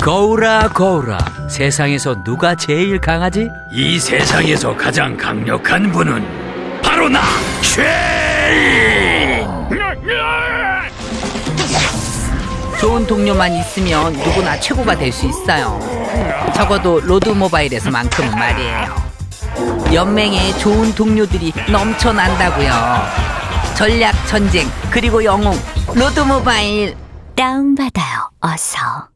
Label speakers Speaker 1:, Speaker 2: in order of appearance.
Speaker 1: 거울아 거울아 세상에서 누가 제일 강하지?
Speaker 2: 이 세상에서 가장 강력한 분은 바로 나 쉐인.
Speaker 3: 좋은 동료만 있으면 누구나 최고가 될 수 있어요. 적어도 로드모바일에서만큼 말이에요. 연맹에 좋은 동료들이 넘쳐난다고요. 전략 전쟁 그리고 영웅 로드 모바일
Speaker 4: 다운받아요, 어서.